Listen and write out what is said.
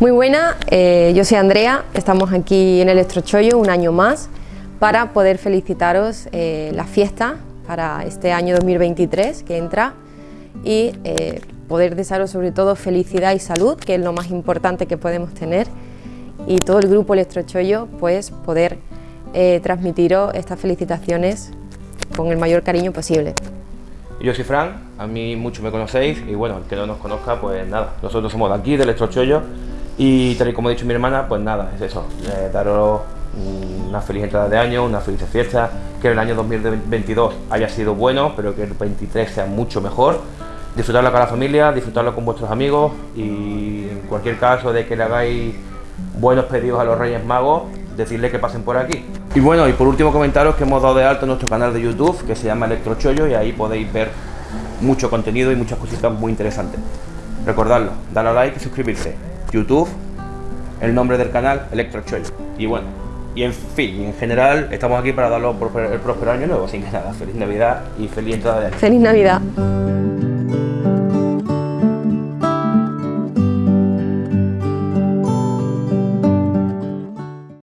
Muy buena, eh, yo soy Andrea, estamos aquí en Electrochollo un año más para poder felicitaros eh, la fiesta para este año 2023 que entra y eh, poder desearos sobre todo felicidad y salud, que es lo más importante que podemos tener y todo el grupo Electrochollo pues poder transmitiros estas felicitaciones con el mayor cariño posible. Yo soy Fran, a mí mucho me conocéis y bueno, el que no nos conozca pues nada, nosotros somos de aquí, de Electrochollo y tal y como ha dicho mi hermana, pues nada, es eso, eh, daros una feliz entrada de año, una feliz fiesta, que el año 2022 haya sido bueno, pero que el 23 sea mucho mejor. Disfrutarlo con la familia, disfrutarlo con vuestros amigos y en cualquier caso de que le hagáis buenos pedidos a los Reyes Magos, decirle que pasen por aquí. Y bueno, y por último comentaros que hemos dado de alto nuestro canal de YouTube, que se llama Electrochollo, y ahí podéis ver mucho contenido y muchas cositas muy interesantes. Recordadlo, darle a like y suscribirse. YouTube, el nombre del canal, Electrochollo. Y bueno, y en fin, en general, estamos aquí para darlo el próspero año nuevo. Así que nada, feliz Navidad y feliz entrada de año. Feliz Navidad.